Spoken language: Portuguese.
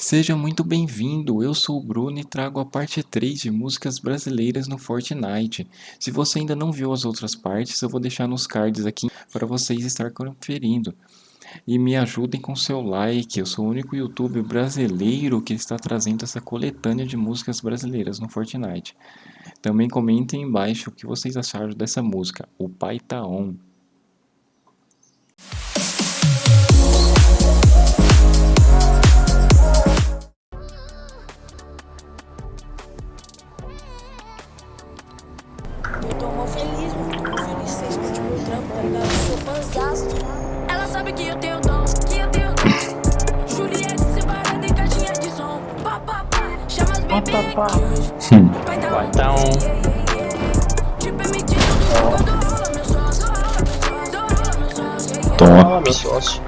Seja muito bem-vindo, eu sou o Bruno e trago a parte 3 de músicas brasileiras no Fortnite. Se você ainda não viu as outras partes, eu vou deixar nos cards aqui para vocês estar conferindo. E me ajudem com seu like, eu sou o único youtuber brasileiro que está trazendo essa coletânea de músicas brasileiras no Fortnite. Também comentem embaixo o que vocês acharam dessa música, O Pai Tá On. Ela sabe que eu tenho dom, que eu tenho dom. Juliette separada em caixinha de som. Pá, pá, pá. Chama as bebês aqui hoje. Vai dar um. Então, Te permitindo quando rola meu sócio. Rola meu sócio, rola meu sócio. toma. Toma. Fala, meu sócio.